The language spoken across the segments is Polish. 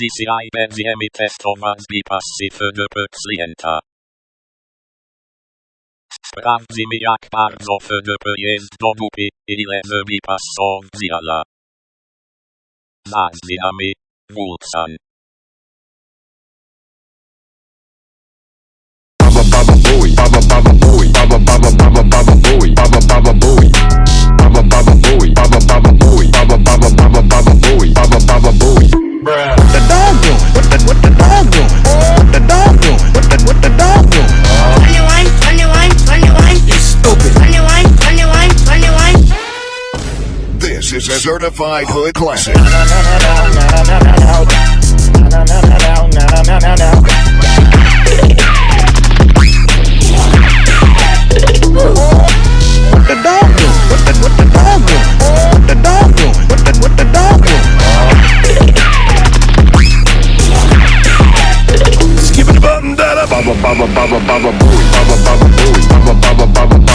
Poliția IBM emite stomanzi pasive pациента. Sprawdzimy jak bardzo FDP jest do dupy, ile zbipas są ziala. Zaznamy, Wulcan. Certified hood classic. What the dog doing? What the what the dog doing? What the dog doing? What the what the dog doing? Da da. Baba Baba Baba Baba Baba Baba Booey, Baba Baba Baba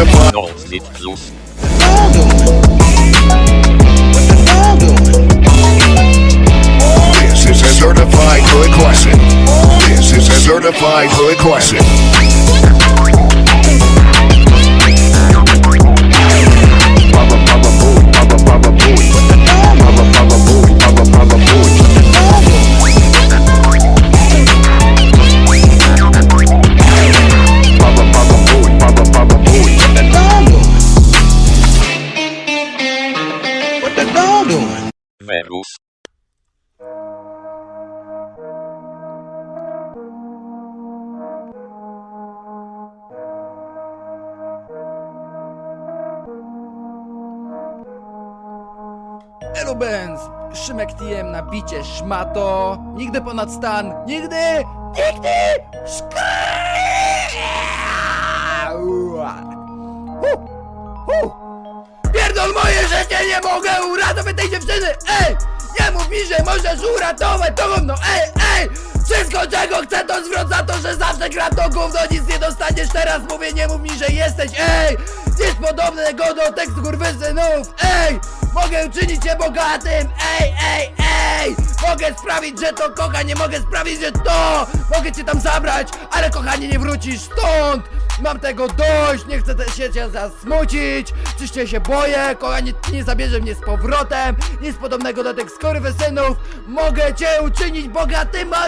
This is a certified hood classic. This is a certified hood classic. Verus. Elu Benz, Szymek TM na bicie, szmato, nigdy ponad stan, nigdy, nigdy, szkry! Życie, nie mogę uratować tej dziewczyny, ej! Nie mów mi, że możesz uratować to gówno, ej, ej! Wszystko czego chcę to zwrot za to, że zawsze gram to gówno, nic nie dostaniesz teraz, mówię, nie mów mi, że jesteś, ej! Nic podobnego do tekstu kurwysynów, ej! Mogę uczynić cię bogatym, ej, ej, ej! Mogę sprawić, że to kocha, nie mogę sprawić, że to! Mogę cię tam zabrać, ale kochanie nie wrócisz stąd! Mam tego dość, nie chcę się cię zasmucić Czyście się boję, kochanie nie zabierze mnie z powrotem Nic podobnego do tych skorwysynów Mogę cię uczynić bogatym, a